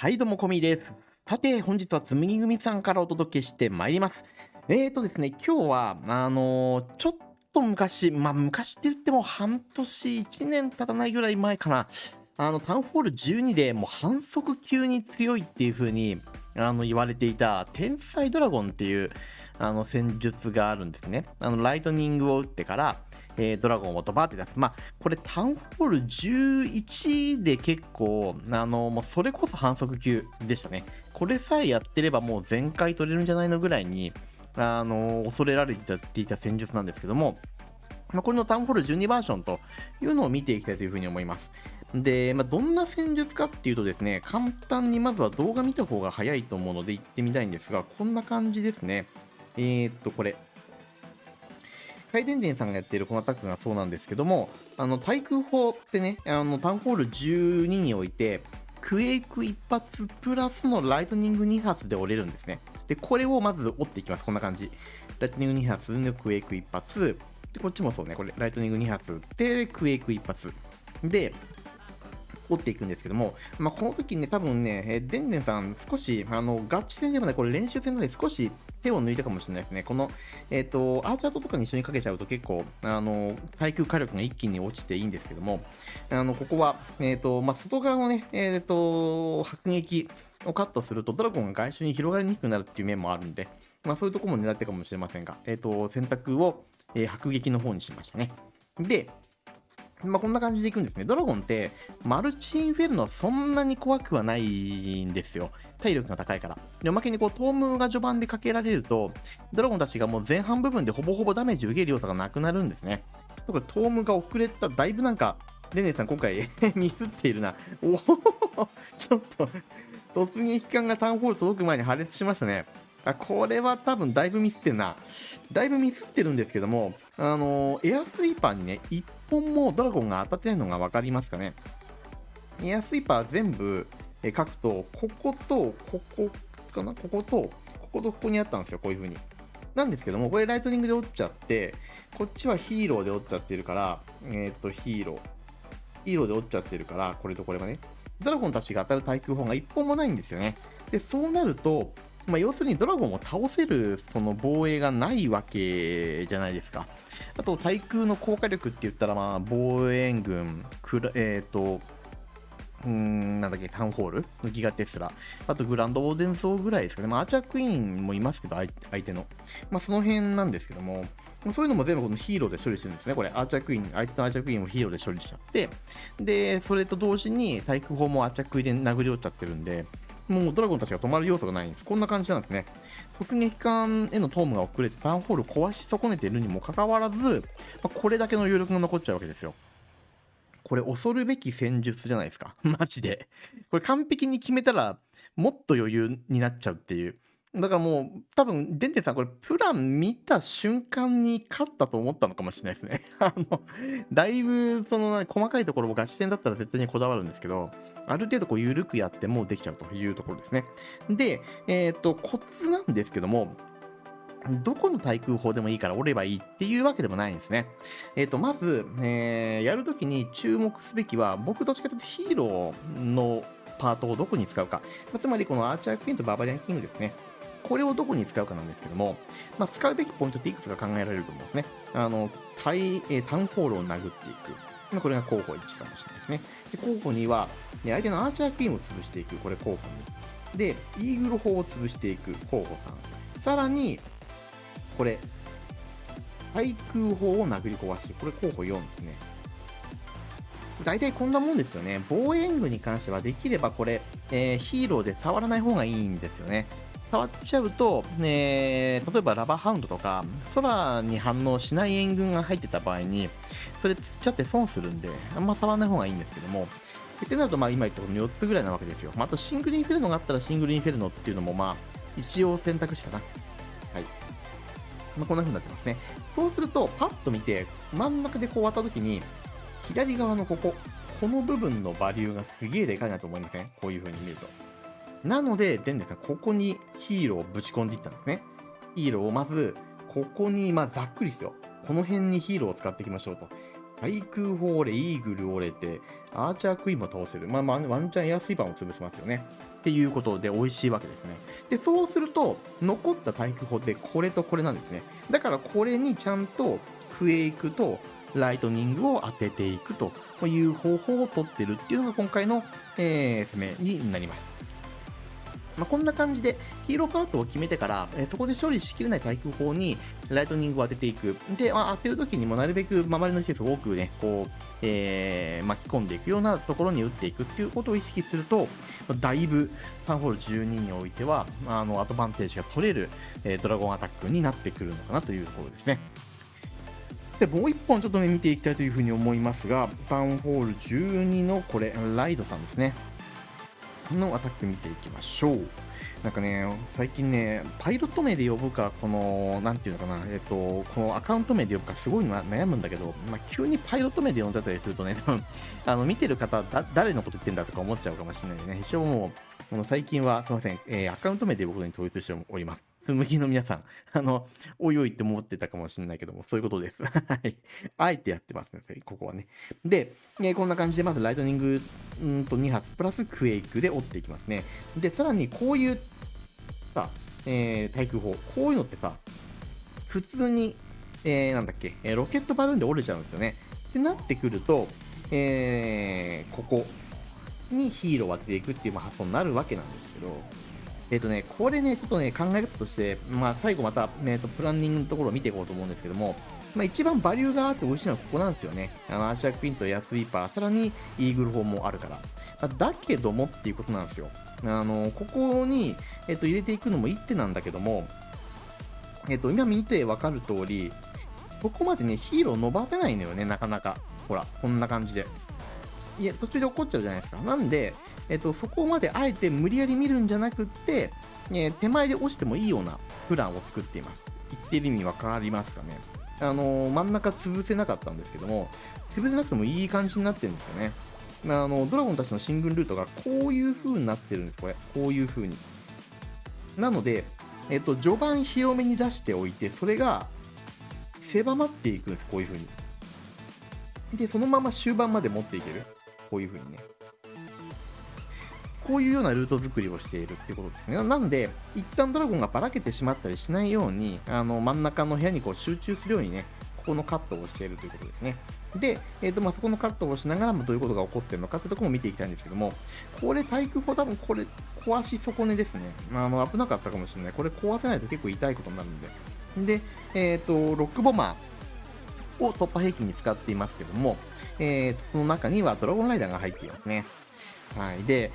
はい、どうも、こみです。さて、本日はつむぎ組さんからお届けしてまいります。えーとですね、今日は、あのーちょっと昔、まあ、昔って言っても半年、1年経たないぐらい前かな、あの、タウンホール12でもう反則級に強いっていう風に、あの、言われていた、天才ドラゴンっていう、あの、戦術があるんですね。あの、ライトニングを打ってから、えードラゴンをドバーって出す。まあ、これタウンホール11で結構、あの、もうそれこそ反則級でしたね。これさえやってればもう全回取れるんじゃないのぐらいに、あの、恐れられていた戦術なんですけども、まあ、これのタウンホール12バージョンというのを見ていきたいというふうに思います。で、まあ、どんな戦術かっていうとですね、簡単にまずは動画見た方が早いと思うので行ってみたいんですが、こんな感じですね。えー、っと、これ。回転人さんがやっているこのアタックがそうなんですけども、あの、対空砲ってね、あの、タウンホール12において、クエイク1発プラスのライトニング2発で折れるんですね。で、これをまず折っていきます。こんな感じ。ライトニング2発のクエイク1発。で、こっちもそうね、これ、ライトニング2発打って、クエイク1発。で、折っていくんですけども、まあ、この時にね、多分ね、えーデンデンさん、少し、あの、ガチ戦でもね、これ練習戦ので少し手を抜いたかもしれないですね。この、えっ、と、アーチャートとかに一緒にかけちゃうと結構、あの、耐久火力が一気に落ちていいんですけども、あの、ここは、えっ、と、まあ、外側のね、えっ、と、迫撃をカットすると、ドラゴンが外周に広がりにくくなるっていう面もあるんで、まあ、そういうところも狙ってるかもしれませんが、えっ、と、選択を、えー迫撃の方にしましたね。で、まあ、こんな感じでいくんですね。ドラゴンって、マルチインフェルノそんなに怖くはないんですよ。体力が高いから。で、おまけにこう、トームが序盤でかけられると、ドラゴンたちがもう前半部分でほぼほぼダメージ受ける要素がなくなるんですね。これ、トームが遅れた、だいぶなんか、デネさん今回 ミスっているな。おおちょっと、突撃艦がタウンホール届く前に破裂しましたね。あこれは多分だいぶミスってんな。だいぶミスってるんですけども、あのーエアスイーパーにね、本もドラゴンが当たってないのが分かりますかね？エアスイーパー全部書くと、ここと、ここかな？ここと、こことここにあったんですよ、こういう風に。なんですけども、これライトニングで折っちゃって、こっちはヒーローで折っちゃってるから、えっ、と、ヒーロー。ヒーローで折っちゃってるから、これとこれがね、ドラゴンたちが当たる対空砲が1本もないんですよね。で、そうなると、まあ、要するにドラゴンを倒せるその防衛がないわけじゃないですか。あと、対空の効果力って言ったら、まあ、防衛軍、えっ、と、うん、なんだっけ、タウンホール？のギガテスラ。あと、グランドオーデンソーぐらいですかね。まあ、アーチャークイーンもいますけど、相手の。まあ、その辺なんですけども、そういうのも全部このヒーローで処理してるんですね。これ、アーチャークイーン、相手のアーチャークイーンをヒーローで処理しちゃって、で、それと同時に対空砲もアーチャークイーンで殴り落ちちゃってるんで、もうドラゴンたちが止まる要素がないんです。こんな感じなんですね。突撃艦へのトームが遅れてタウンホールを壊し損ねているにもかかわらず、まあこれだけの余力が残っちゃうわけですよ。これ恐るべき戦術じゃないですか。マジで。これ完璧に決めたら、もっと余裕になっちゃうっていう。だからもう、多分、デンテさん、これ、プラン見た瞬間に勝ったと思ったのかもしれないですね。あの、だいぶ、その、細かいところもガチ戦だったら絶対にこだわるんですけど、ある程度こう、緩くやってもできちゃうというところですね。で、えっ、と、コツなんですけども、どこの対空砲でもいいから折ればいいっていうわけでもないんですね。えっ、と、まず、えーやるときに注目すべきは、僕どっちかというとヒーローのパートをどこに使うか。つまりこのアーチャークイーンとバーバリアンキングですね。これをどこに使うかなんですけども、まあ、使うべきポイントっていくつか考えられると思うんですね。あの、対、えータウンホールを殴っていく。まあこれが候補1かもしれないですね。で候補2は、ね相手のアーチャークイーンを潰していく。これ候補2。で、イーグル砲を潰していく。候補3。さらに、これ、対空砲を殴り壊して、これ候補4ですね。大体こんなもんですよね。防衛軍に関してはできればこれ、えーヒーローで触らない方がいいんですよね。触っちゃうと、えー例えばラバーハウンドとか、空に反応しない援軍が入ってた場合に、それ釣っちゃって損するんで、あんま触らない方がいいんですけども、ってなると、まあ今言ったこの4つぐらいなわけですよ。まあ、あとシングルインフェルノがあったらシングルインフェルノっていうのも、まあ、一応選択肢かな。はい。まあ、こんな風になってますね。そうすると、パッと見て、真ん中でこう割った時に、左側のここ、この部分のバリューがすげえでかいなと思いません？こういう風に見ると。なので、デンデさん、ここにヒーローをぶち込んでいったんですね。ヒーローをまず、ここに、まあ、ざっくりですよ。この辺にヒーローを使っていきましょうと。対空砲折れ、イーグル折れて、アーチャークイーンも倒せる。まあ、まあ、ワンチャンエアスイーパーも潰せますよね。っていうことで美味しいわけですね。で、そうすると、残った対空砲ってこれとこれなんですね。だからこれにちゃんとフェイクとライトニングを当てていくという方法をとってるっていうのが今回の、えー、攻めになります。まあ、こんな感じでヒーローパートを決めてから、えー、そこで処理しきれない対空砲にライトニングを当てていく。で、まあ、当てるときにもなるべく周りの施設を多くね、こう、えー、巻き込んでいくようなところに打っていくっていうことを意識すると、だいぶタウンホール12においては、あの、アドバンテージが取れる、えー、ドラゴンアタックになってくるのかなというところですね。で、もう一本ちょっとね、見ていきたいというふうに思いますが、タウンホール12のこれ、ライドさんですね。のアタック見ていきましょう。なんかね、最近ね、パイロット名で呼ぶか、この、なんていうのかな、えっ、と、このアカウント名で呼ぶか、すごい悩むんだけど、まあ、急にパイロット名で呼んじゃったりするとね、多分、あの、見てる方だ、誰のこと言ってんだとか思っちゃうかもしれないでね。一応もう、この最近は、すいません、えー、アカウント名で呼ぶことに統一しております。麦の皆さん、あの、おいおいって思ってたかもしれないけども、そういうことです。はい。あえてやってますね、ここはね。で、えー、こんな感じで、まずライトニングんと2発プラスクエイクで折っていきますね。で、さらにこういう、さ、えー、対空砲、こういうのってさ、普通に、えー、なんだっけ、え、ロケットバルーンで折れちゃうんですよね。ってなってくると、えー、ここにヒーローを当てていくっていう発想になるわけなんですけど、えっ、ー、とね、これね、ちょっとね、考え方として、まあ、最後また、えーと、プランニングのところを見ていこうと思うんですけども、まあ、一番バリューがあって美味しいのはここなんですよね。あの、アーチャークイーンとエアスイーパー、さらにイーグル砲もあるから。まあ、だけどもっていうことなんですよ。あの、ここに、えっ、と、入れていくのも一手なんだけども、えっ、と、今見てわかる通り、ここまでね、ヒーロー伸ばせないのよね、なかなか。ほら、こんな感じで。いや、途中で怒っちゃうじゃないですか。なんで、えっと、そこまであえて無理やり見るんじゃなくって、え、手前で押してもいいようなプランを作っています。言ってる意味わかりますかね。あの、真ん中潰せなかったんですけども、潰せなくてもいい感じになってるんですよね。あのドラゴンたちの進軍ルートがこういう風になってるんです、これ。こういう風に。なので、えっと、序盤広めに出しておいて、それが狭まっていくんです、こういう風に。で、そのまま終盤まで持っていける。こういう風にね。こういうようなルート作りをしているっていうことですね。なんで、一旦ドラゴンがばらけてしまったりしないように、あの真ん中の部屋にこう集中するようにね、ここのカットをしているということですね。で、えーとまあ、そこのカットをしながらもどういうことが起こっているのかってところも見ていきたいんですけども、これ、対空砲多分これ、壊し損ねですね。あの危なかったかもしれない。これ壊せないと結構痛いことになるんで。で、えっ、ー、と、ロックボマーを突破兵器に使っていますけども、えー、その中にはドラゴンライダーが入っていますね。はい。で、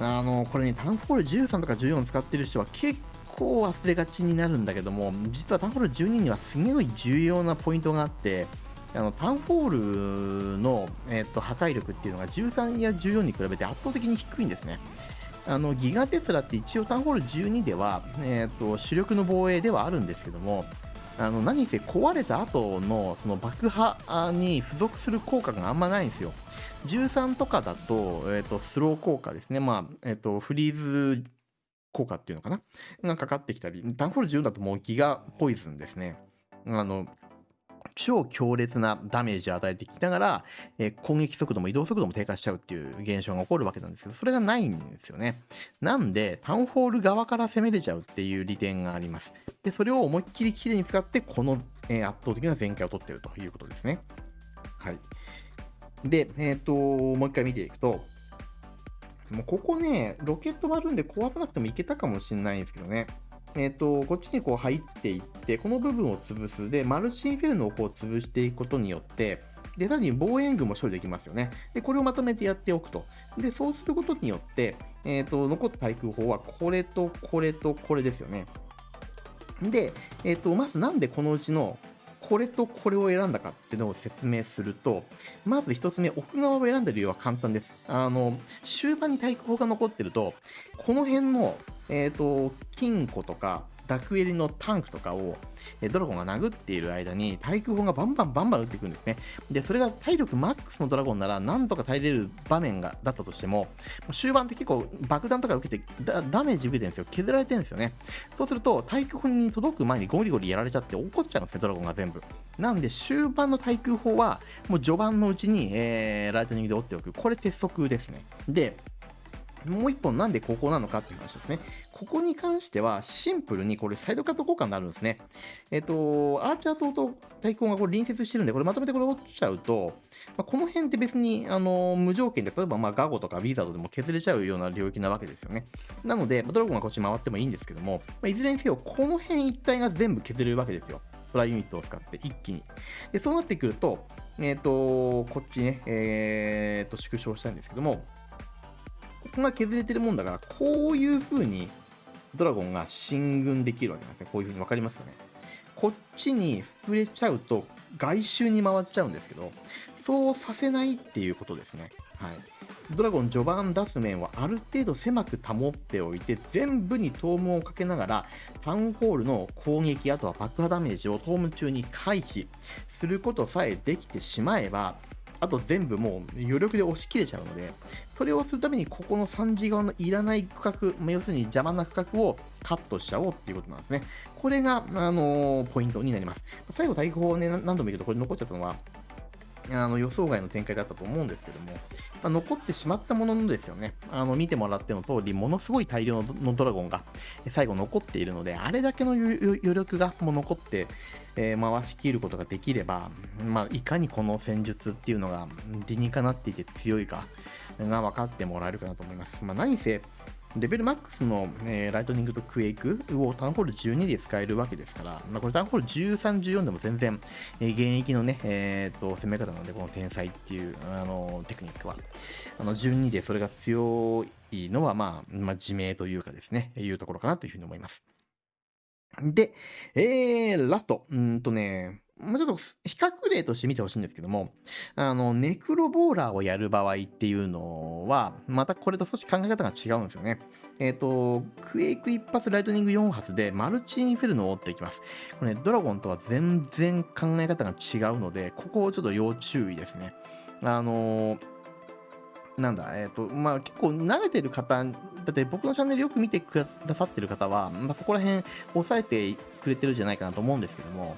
あの、これね、タウンホール13とか14使ってる人は結構忘れがちになるんだけども、実はタウンホール12にはすごい重要なポイントがあって、あのタウンホールの、えーと、破壊力っていうのが13や14に比べて圧倒的に低いんですね。あのギガテスラって一応タウンホール12では、えーと主力の防衛ではあるんですけども、あの何せ壊れた後のその爆破に付属する効果があんまないんですよ。13とかだと、えっ、ー、と、スロー効果ですね。まあ、えっ、ー、と、フリーズ効果っていうのかながかかってきたり、ダンフォール10だともうギガポイズンですね。あの、超強烈なダメージを与えてきながら、え、攻撃速度も移動速度も低下しちゃうっていう現象が起こるわけなんですけど、それがないんですよね。なんで、タウンホール側から攻めれちゃうっていう利点があります。で、それを思いっきり綺麗に使って、この、え、圧倒的な全開を取ってるということですね。はい。で、えっ、ー、と、もう一回見ていくと、もうここね、ロケットバルーンで壊さなくてもいけたかもしれないんですけどね。えっ、ー、と、こっちにこう入っていって、この部分を潰す。で、マルチインフェルノをこう潰していくことによって、で、さらに防衛軍も処理できますよね。で、これをまとめてやっておくと。で、そうすることによって、えっ、ー、と、残った対空砲はこれとこれとこれですよね。で、えっ、ー、と、まずなんでこのうちのこれとこれを選んだかっていうのを説明すると、まず1つ目、奥側を選んだ理由は簡単です。あの、終盤に対空砲が残ってると、この辺の、えっ、ー、と、金庫とか、ダクエリのタンクとかを、ドラゴンが殴っている間に対空砲がバンバンバンバン撃っていくんですね。で、それが体力マックスのドラゴンならなんとか耐えれる場面がだったとしても、終盤って結構爆弾とか受けてダメージ受けてるんですよ。削られてるんですよね。そうすると対空砲に届く前にゴリゴリやられちゃって怒っちゃうんですね、ドラゴンが全部。なんで終盤の対空砲はもう序盤のうちに、えー、ライトニングで折っておく。これ鉄則ですね。で、もう一本なんでここなのかっていう話ですね。ここに関してはシンプルにこれサイドカット交換になるんですね。えっ、と、アーチャー島と対抗がこれ隣接してるんで、これまとめてこれ落ちちゃうと、まあ、この辺って別にあの無条件で、例えばまあガゴとかウィザードでも削れちゃうような領域なわけですよね。なので、ドラゴンがこっち回ってもいいんですけども、まあ、いずれにせよ、この辺一帯が全部削れるわけですよ。トライユニットを使って一気に。で、そうなってくると、えっ、と、こっちね、えっ、と、縮小したいんですけども、ここが削れてるもんだから、こういう風にドラゴンが進軍できるわけなんですね。こういう風に分かりますよね。こっちに触れちゃうと外周に回っちゃうんですけど、そうさせないっていうことですね。はい。ドラゴン序盤出す面はある程度狭く保っておいて、全部にトームをかけながら、タウンホールの攻撃、あとは爆破ダメージをトーム中に回避することさえできてしまえば、あと全部もう余力で押し切れちゃうので、それをするためにここの3次側のいらない区画、ま、要するに邪魔な区画をカットしちゃおうっていうことなんですね。これが、あのー、ポイントになります。最後、対抗をね、何度も言うとこれ残っちゃったのは、あの予想外の展開だったと思うんですけども、まあ、残ってしまったもののですよね、あの見てもらっての通り、ものすごい大量のドラゴンが最後残っているので、あれだけの余力がもう残って、えー、回しきることができれば、まあ、いかにこの戦術っていうのが理にかなっていて強いかが分かってもらえるかなと思います。まあ、何せ、レベルマックスの、えー、ライトニングとクエイクをタウンホール12で使えるわけですから、まあ、これタウンホール13、14でも全然、えー、現役のね、えーと、攻め方なので、この天才っていうあのテクニックは、あの12でそれが強いのは、まあ、まあ、自明というかですね、いうところかなというふうに思います。で、えー、ラスト。うんとね、もうちょっと比較例として見てほしいんですけども、あの、ネクロボーラーをやる場合っていうのは、またこれと少し考え方が違うんですよね。えっ、ー、と、クエイク1発ライトニング4発でマルチインフェルノを追っていきます。これね、ドラゴンとは全然考え方が違うので、ここをちょっと要注意ですね。あのーなんだ、えっ、ー、と、まあ結構慣れてる方、だって僕のチャンネルよく見てくださってる方は、まあ、そこら辺押さえてくれてるんじゃないかなと思うんですけども、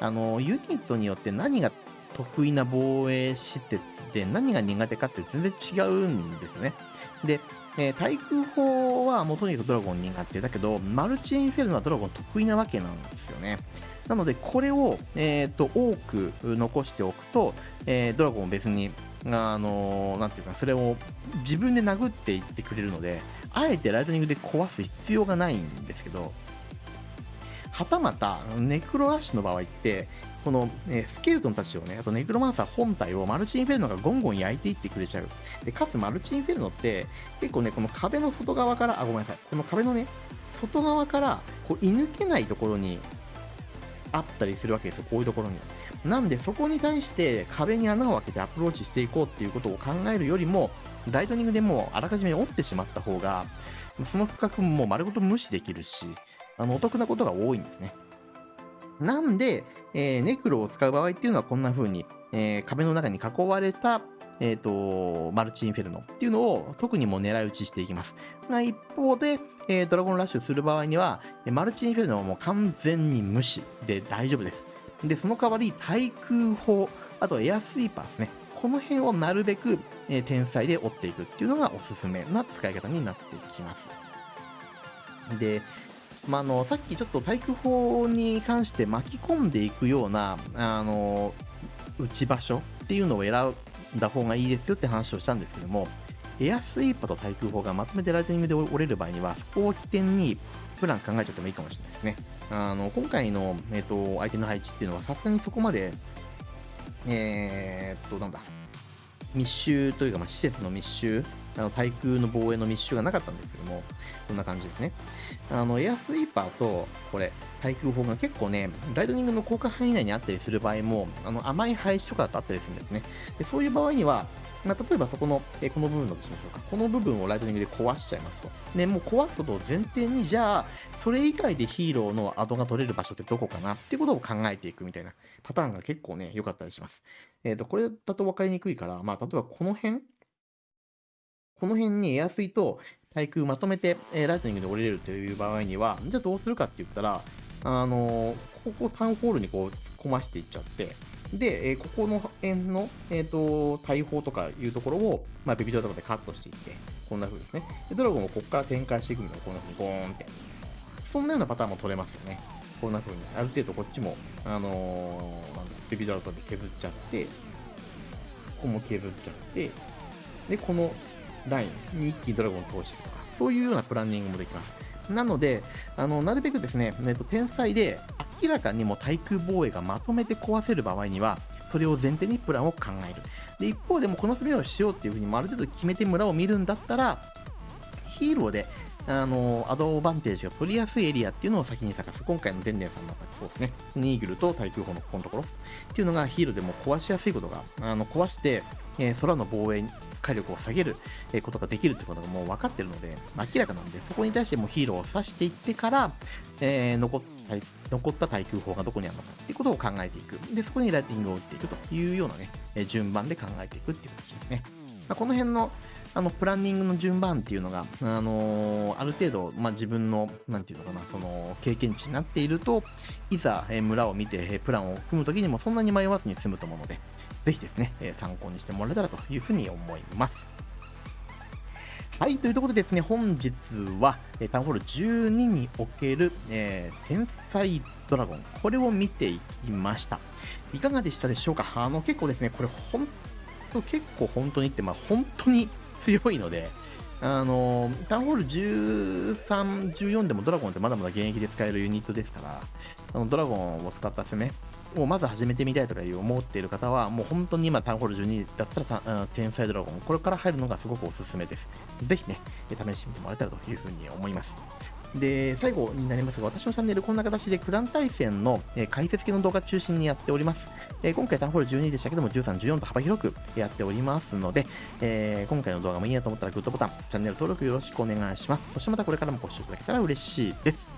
あの、ユニットによって何が得意な防衛施設で何が苦手かって全然違うんですよね。で、えー、対空砲はもうとにかくドラゴン苦手だけど、マルチインフェルノはドラゴン得意なわけなんですよね。なので、これを、えーと、多く残しておくと、えー、ドラゴンを別にあのなんていうか、それを自分で殴っていってくれるので、あえてライトニングで壊す必要がないんですけど、はたまた、ネクロラッシュの場合って、この、えスケルトンたちをね、あとネクロマンサー本体をマルチインフェルノがゴンゴン焼いていってくれちゃう。で、かつマルチインフェルノって、結構ね、この壁の外側から、あ、ごめんなさい、この壁のね、外側から、こう、射抜けないところにあったりするわけですよ、こういうところに。なんでそこに対して壁に穴を開けてアプローチしていこうっていうことを考えるよりも、ライトニングでもうあらかじめ折ってしまった方が、その区画も丸ごと無視できるし、あのお得なことが多いんですね。なんで、えー、ネクロを使う場合っていうのはこんな風に、えー、壁の中に囲われた、えっ、ー、と、マルチインフェルノっていうのを特にも狙い撃ちしていきます。が一方で、えー、ドラゴンラッシュする場合には、マルチインフェルノはもう完全に無視で大丈夫です。で、その代わり対空砲、あとエアスイーパーですね。この辺をなるべく、え、天才で追っていくっていうのがおすすめな使い方になってきます。で、まあ、あのさっきちょっと対空砲に関して巻き込んでいくようなあの打ち場所っていうのを選んだ方がいいですよって話をしたんですけどもエアスイーパーと対空砲がまとめてライトニングで折れる場合にはそこを起点にプラン考えちゃってもいいかもしれないですねあの今回の、えーと、相手の配置っていうのはさすがにそこまでえー、っとなんだ密集というか、まあ、施設の密集あの対空の防衛の密集がなかったんですけども、こんな感じですね。あの、エアスイーパーと、これ、対空砲が結構ね、ライトニングの効果範囲内にあったりする場合も、あの甘い配置とかだったりするんですね。でそういう場合には、まあ、例えばそこの、えこの部分だとしましょうか。この部分をライトニングで壊しちゃいますと。で、もう壊すことを前提に、じゃあ、それ以外でヒーローのアドが取れる場所ってどこかなってことを考えていくみたいなパターンが結構ね、良かったりします。えっ、ー、と、これだと分かりにくいから、まあ、例えばこの辺この辺にエアスイと対空まとめて、えー、ライトニングで降りれるという場合には、じゃあどうするかって言ったら、あのー、ここタウンホールにこう突っ込ましていっちゃって、で、えここの辺の、えー、と大砲とかいうところを、まあ、ベビドラとかでカットしていって、こんな風ですね。で、ドラゴンをここから展開していくのがこんな風にゴーンって。そんなようなパターンも取れますよね。こんな風に。ある程度こっちも、あのーなんだベビドラとで削っちゃって、ここも削っちゃって、で、このラインに一気にドラゴンを通していくとか、そういうようなプランニングもできます。なので、あのなるべくですね、えっと、天才で明らかにも対空防衛がまとめて壊せる場合には、それを前提にプランを考える。で、一方でもこの攻めをしようっていうふうに、ある程度決めて村を見るんだったら、ヒーローで、あのアドバンテージが取りやすいエリアっていうのを先に探す。今回のデンデンさんだったらそうですね。ニーグルと対空砲のここのところっていうのがヒーローでも壊しやすいことが、あの壊して、えー空の防衛火力を下げることができるということがもう分かってるので、明らかなんで、そこに対してもヒーローを刺していってから、えー残った残った対空砲がどこにあるのかっていうことを考えていく。で、そこにライティングを打っていくというようなね、順番で考えていくっていう形ですね。まこの辺のあのプランニングの順番っていうのが、あのーある程度、まあ、自分の、なんていうのかな、その経験値になっていると、いざ、え村を見て、えプランを組むときにもそんなに迷わずに済むと思うので、ぜひですね、え参考にしてもらえたらというふうに思います。はい、というところでですね、本日は、えータウンホール12における、えー天才ドラゴン、これを見ていきました。いかがでしたでしょうか？あの、結構ですね、これ本当、結構本当にって、まあ本当に強いので、あのタウンホール13、14でもドラゴンってまだまだ現役で使えるユニットですから、あのドラゴンを使った攻めをまず始めてみたいとかいう思っている方は、もう本当に今、タウンホール12だったら天才ドラゴン、これから入るのがすごくおすすめです。ぜひね、試してみてもらえたらというふうに思います。で、最後になりますが、私のチャンネル、こんな形でクラン対戦の、解説系の動画中心にやっております。え今回、タンホール12でしたけども、13、14と幅広くやっておりますので、えー今回の動画もいいなと思ったらグッドボタン、チャンネル登録よろしくお願いします。そしてまたこれからもご視聴いただけたら嬉しいです。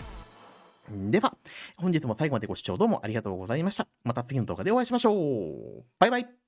では、本日も最後までご視聴どうもありがとうございました。また次の動画でお会いしましょう。バイバイ。